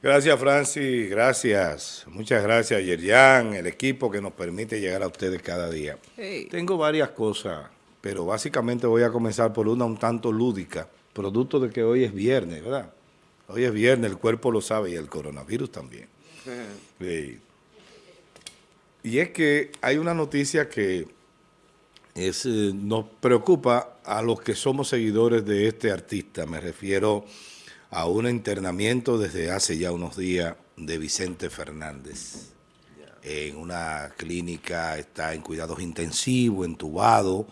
Gracias, Francis. Gracias. Muchas gracias, Yerian, el equipo que nos permite llegar a ustedes cada día. Tengo varias cosas, pero básicamente voy a comenzar por una un tanto lúdica, producto de que hoy es viernes, ¿verdad? Hoy es viernes, el cuerpo lo sabe y el coronavirus también. Sí. Y es que hay una noticia que es, eh, nos preocupa a los que somos seguidores de este artista. Me refiero a un internamiento desde hace ya unos días de Vicente Fernández. En una clínica está en cuidados intensivos, entubado,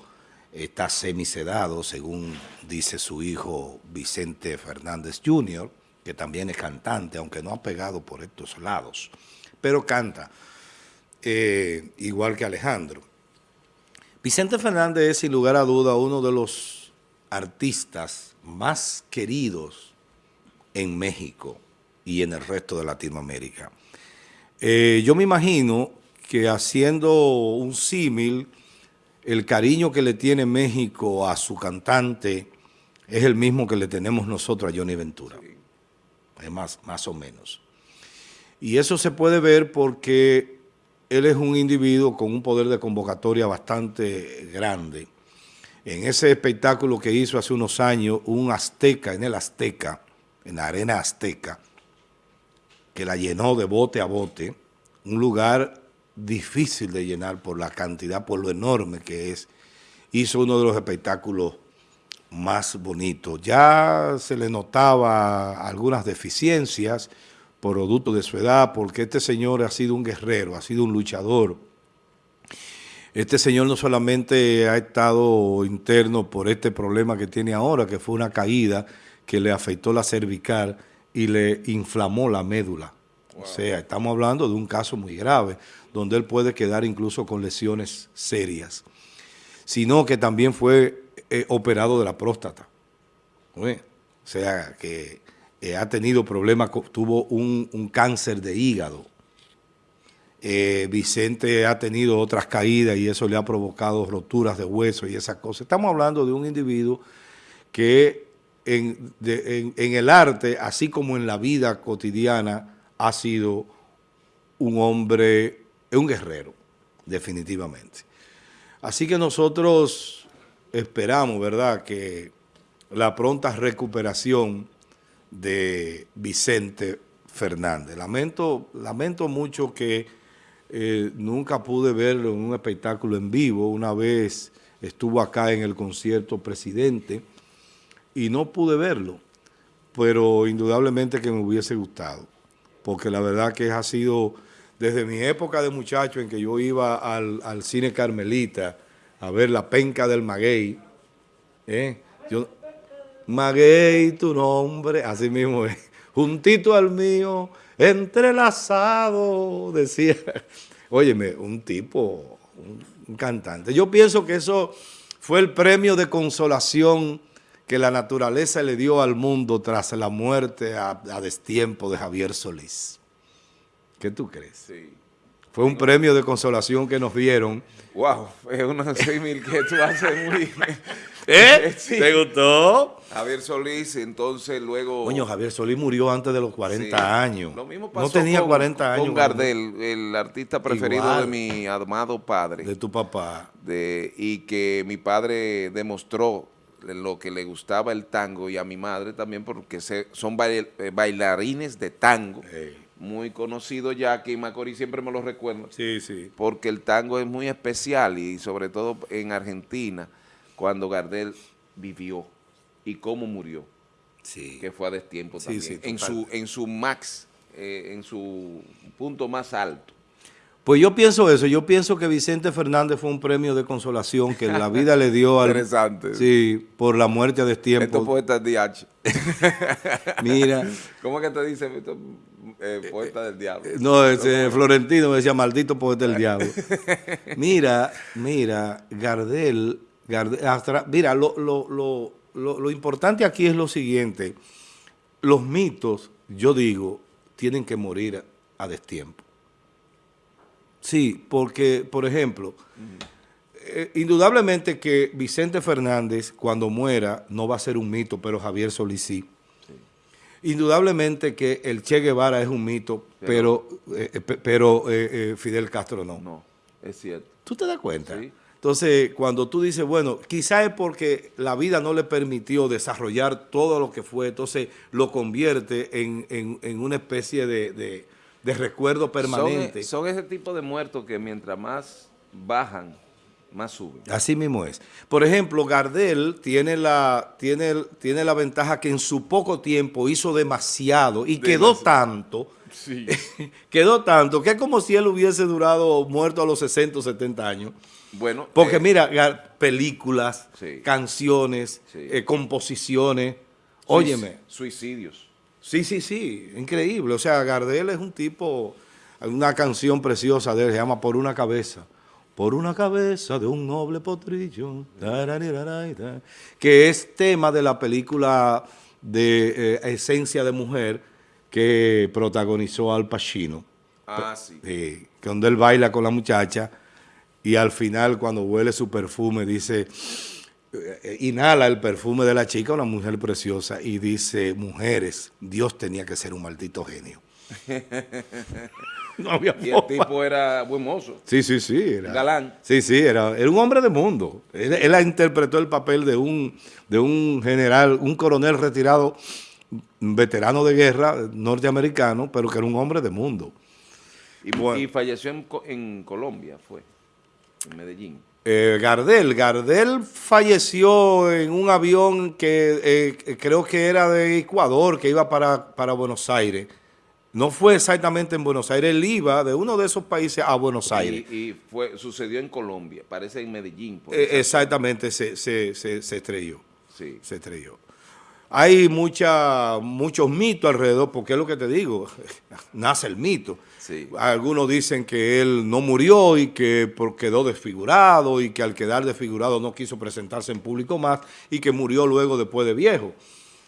está semisedado, según dice su hijo Vicente Fernández Jr., que también es cantante, aunque no ha pegado por estos lados, pero canta, eh, igual que Alejandro. Vicente Fernández es, sin lugar a duda, uno de los artistas más queridos en México y en el resto de Latinoamérica. Eh, yo me imagino que haciendo un símil, el cariño que le tiene México a su cantante es el mismo que le tenemos nosotros a Johnny Ventura es más, más o menos. Y eso se puede ver porque él es un individuo con un poder de convocatoria bastante grande. En ese espectáculo que hizo hace unos años, un azteca, en el Azteca, en la arena azteca, que la llenó de bote a bote, un lugar difícil de llenar por la cantidad, por lo enorme que es, hizo uno de los espectáculos más bonito. Ya se le notaba algunas deficiencias producto de su edad, porque este señor ha sido un guerrero, ha sido un luchador. Este señor no solamente ha estado interno por este problema que tiene ahora, que fue una caída que le afectó la cervical y le inflamó la médula. O sea, estamos hablando de un caso muy grave, donde él puede quedar incluso con lesiones serias. Sino que también fue eh, operado de la próstata. O sea, que eh, ha tenido problemas, tuvo un, cáncer de hígado. Eh, Vicente ha tenido otras caídas y eso le ha provocado roturas de hueso y esas cosas. Estamos hablando de un individuo que en, el arte, así como en la vida cotidiana, ha sido un hombre, un guerrero, definitivamente. Así que nosotros esperamos, ¿verdad?, que la pronta recuperación de Vicente Fernández. Lamento, lamento mucho que eh, nunca pude verlo en un espectáculo en vivo. Una vez estuvo acá en el concierto Presidente y no pude verlo, pero indudablemente que me hubiese gustado, porque la verdad que ha sido desde mi época de muchacho en que yo iba al, cine Carmelita, a ver la penca del maguey. ¿eh? Yo, maguey, tu nombre, así mismo es, juntito al mío, entrelazado, decía. Óyeme, un tipo, un, cantante. Yo pienso que eso fue el premio de consolación que la naturaleza le dio al mundo tras la muerte a, a destiempo de Javier Solís. ¿Qué tú crees? Sí. Fue un premio de consolación que nos dieron. Wow, es una símil que tú haces muy... ¿Eh? ¿Te gustó? Javier Solís, entonces luego... Coño, Javier Solís murió antes de los 40 años. Lo mismo pasó no tenía 40 años. Con Gardel, el artista preferido de mi amado padre. De tu papá. De, y que mi padre demostró lo que le gustaba el tango y a mi madre también porque son eh, bailarines de tango muy conocido ya, que Macorís siempre me lo recuerda. Sí, sí. Porque el tango es muy especial y sobre todo en Argentina, cuando Gardel vivió y cómo murió. Sí. Que fue a destiempo también. en, su, en su max, eh, en su punto más alto. Pues yo pienso eso, yo pienso que Vicente Fernández fue un premio de consolación que la vida le dio al... Interesante. Sí, por la muerte a destiempo. Estos poetas DH. Mira. ¿Cómo que te dice eh, poeta del diablo? No, ese Florentino me decía, maldito poeta del diablo. Mira, mira, Gardel, Gardel mira, lo, lo, lo, lo importante aquí es lo siguiente, los mitos, yo digo, tienen que morir a destiempo. Sí, porque, por ejemplo, eh, indudablemente que Vicente Fernández, cuando muera, no va a ser un mito, pero Javier Solís sí. Indudablemente que el Che Guevara es un mito, pero, pero, eh, Fidel Castro no. No, es cierto. ¿Tú te das cuenta? Sí. Entonces, cuando tú dices, bueno, quizá es porque la vida no le permitió desarrollar todo lo que fue, entonces lo convierte en, una especie de, recuerdo permanente. Son, ese tipo de muertos que mientras más bajan, más suben. Así mismo es. Por ejemplo, Gardel tiene la, tiene, tiene la ventaja que en su poco tiempo hizo demasiado y quedó tanto, quedó tanto, que es como si él hubiese durado muerto a los 60 o 70 años. Bueno, Porque eh, mira, películas, canciones, eh, composiciones, óyeme. Suicidios. Sí, sí, sí, increíble. O sea, Gardel es un tipo, una canción preciosa de él, se llama Por una cabeza. Por una cabeza de un noble potrillo, que es tema de la película de eh, Esencia de Mujer que protagonizó Al Pacino. Ah, sí. donde él baila con la muchacha y al final cuando huele su perfume dice, inhala el perfume de la chica, una mujer preciosa, y dice, mujeres, Dios tenía que ser un maldito genio. no había y el tipo era buen mozo. Sí, sí, sí. Era, Galán. Sí, sí, era, era un hombre de mundo. Él, él, interpretó el papel de un, de un general, un coronel retirado, veterano de guerra norteamericano, pero que era un hombre de mundo. Y, falleció en, en Colombia, fue en Medellín. Eh, Gardel, Gardel falleció en un avión que eh, creo que era de Ecuador, que iba para, para Buenos Aires. No fue exactamente en Buenos Aires, él iba de uno de esos países a Buenos Aires. Y, fue, sucedió en Colombia, parece en Medellín. Eh, exactamente, se, se, se, se, estrelló. Sí. Se estrelló. Hay mucha, muchos mitos alrededor, porque es lo que te digo, nace el mito. Algunos dicen que él no murió y que quedó desfigurado y que al quedar desfigurado no quiso presentarse en público más y que murió luego después de viejo.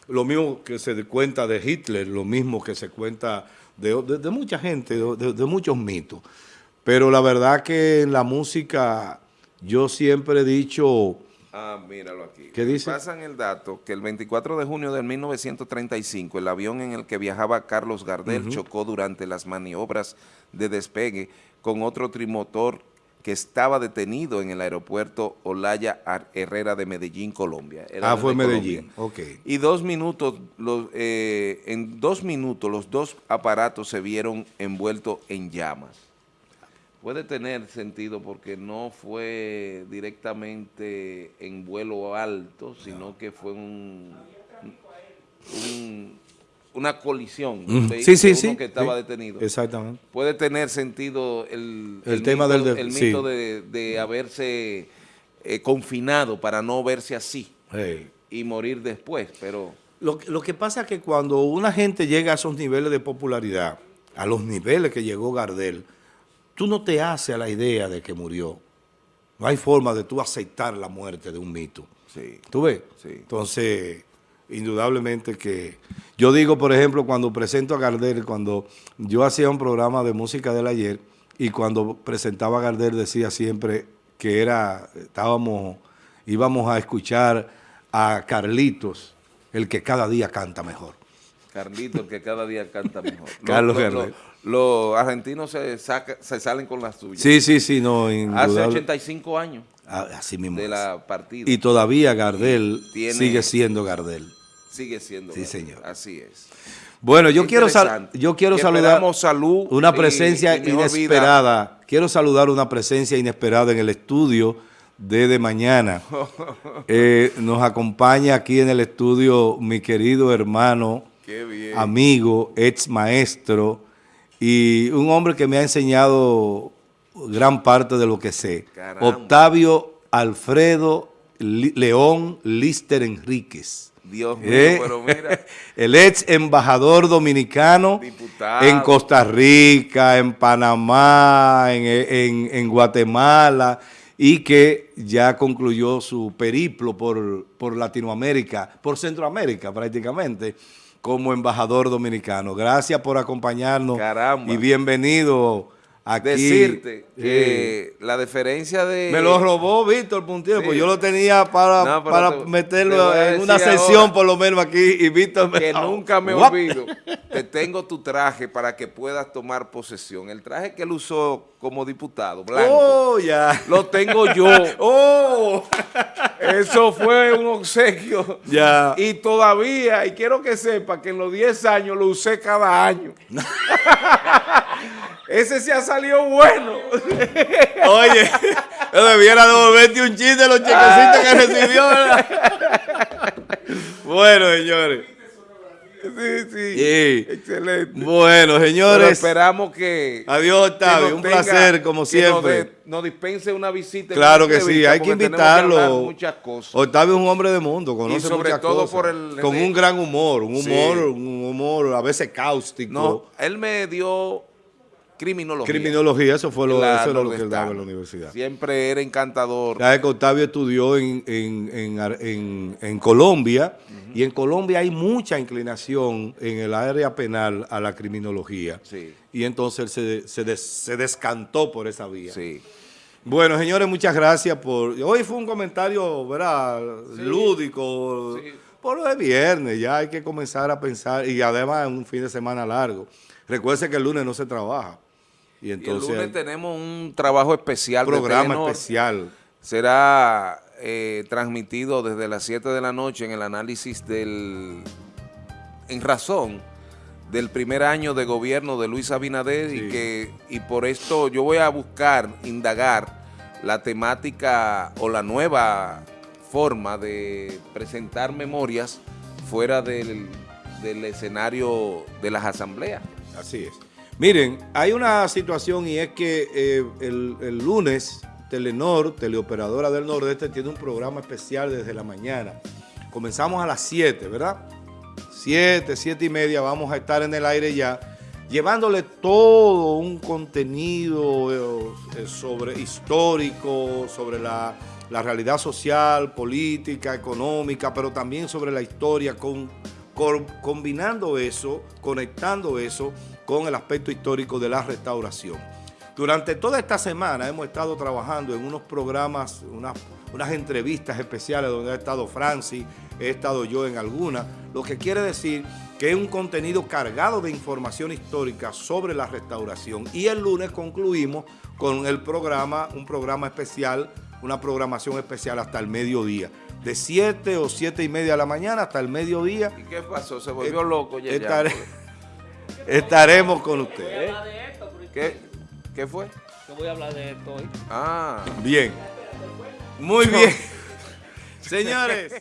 Lo mismo que se cuenta de Hitler, lo mismo que se cuenta de, mucha gente, de muchos mitos. Pero la verdad que en la música yo siempre he dicho Ah, míralo aquí. ¿Qué dice? Pasan el dato que el 24 de junio de 1935 el avión en el que viajaba Carlos Gardel chocó durante las maniobras de despegue con otro trimotor que estaba detenido en el aeropuerto Olaya Herrera de Medellín, Colombia. ah, fue Medellín, ok. Y dos minutos, los, eh, en dos minutos los dos aparatos se vieron envueltos en llamas puede tener sentido porque no fue directamente en vuelo alto, sino que fue un, una colisión sí, sí, sí, que estaba detenido. Exactamente. Puede tener sentido el, tema mito, del, el mito de, haberse eh, confinado para no verse así y morir después, pero... Lo, lo que pasa es que cuando una gente llega a esos niveles de popularidad, a los niveles que llegó Gardel, tú no te haces a la idea de que murió. No hay forma de tú aceptar la muerte de un mito. Sí. ¿Tú ves? Sí. Entonces, indudablemente que... Yo digo, por ejemplo, cuando presento a Gardel, cuando yo hacía un programa de música del ayer, y cuando presentaba a Gardel decía siempre que era, estábamos, íbamos a escuchar a Carlitos, el que cada día canta mejor. Carlitos, el que cada día canta mejor. Carlos Gardel los argentinos se, se salen con las suyas. Sí, sí, sí, no, Hace 85 años ah, así mismo de la partida. Y todavía Gardel sigue siendo Gardel. Sigue siendo Sí, señor. Así es. Bueno, yo quiero, yo quiero saludar salud una presencia inesperada. Quiero saludar una presencia inesperada en el estudio de de mañana. Eh, nos acompaña aquí en el estudio mi querido hermano, amigo, ex maestro, y un hombre que me ha enseñado gran parte de lo que sé. Octavio Alfredo León Lister Enríquez. Dios mío, ¿Eh? pero mira. El ex embajador dominicano en Costa Rica, en Panamá, en, en, Guatemala, y que ya concluyó su periplo por, por Latinoamérica, por Centroamérica prácticamente, como embajador dominicano. Gracias por acompañarnos y bienvenido decirte que la diferencia de... Me lo robó Víctor Puntiero, pues yo lo tenía para, para meterlo en una sesión por lo menos aquí y Víctor me... Que nunca me olvido, te tengo tu traje para que puedas tomar posesión. El traje que él usó como diputado, blanco, oh, ya. lo tengo yo. oh. Eso fue un obsequio. Ya. Y todavía, y quiero que sepa que en los 10 años lo usé cada año. Ese se ha salido bueno. Oye, yo debiera devolverte un chiste de los chequecitos que recibió, bueno, señores. Sí, sí, Excelente. Bueno, señores. esperamos que... Adiós, Octavio. un placer, como siempre. Nos, dispense una visita. Claro que sí, hay que invitarlo. muchas cosas. Octavio es un hombre de mundo, conoce y sobre todo por el... Con un gran humor, un humor, un humor a veces cáustico. No, él me dio criminología. Criminología, eso fue lo, eso lo que él daba en la universidad. Siempre era encantador. Ya que Octavio estudió en, en, en, en Colombia, y en Colombia hay mucha inclinación en el área penal a la criminología. Sí. Y entonces se, se, se descantó por esa vía. Sí. Bueno, señores, muchas gracias por... Hoy fue un comentario, ¿verdad? Lúdico. Por lo de viernes, ya hay que comenzar a pensar, y además es un fin de semana largo. Recuerde que el lunes no se trabaja. Y entonces... el lunes tenemos un trabajo especial. Programa especial. Será eh, transmitido desde las 7 de la noche en el análisis del... En razón del primer año de gobierno de Luis Abinader y que y por esto yo voy a buscar, indagar la temática o la nueva forma de presentar memorias fuera del, del escenario de las asambleas. Así es. Miren, hay una situación y es que eh, el, lunes Telenor, Teleoperadora del Nordeste, tiene un programa especial desde la mañana. Comenzamos a las 7, ¿verdad? 7, 7 y media vamos a estar en el aire ya, llevándole todo un contenido eh, sobre histórico, sobre la, realidad social, política, económica, pero también sobre la historia, combinando eso, conectando eso con el aspecto histórico de la restauración. Durante toda esta semana hemos estado trabajando en unos programas, unas, unas entrevistas especiales donde ha estado Francis, he estado yo en algunas, lo que quiere decir que es un contenido cargado de información histórica sobre la restauración. Y el lunes concluimos con el programa, un programa especial, una programación especial hasta el mediodía. De 7 o 7 y media de la mañana hasta el mediodía. ¿Y qué pasó? ¿Se volvió loco ya? estaremos con ustedes. ¿Qué, ¿Qué fue? Yo voy a hablar de esto hoy. Ah. Bien. Muy bien. Señores.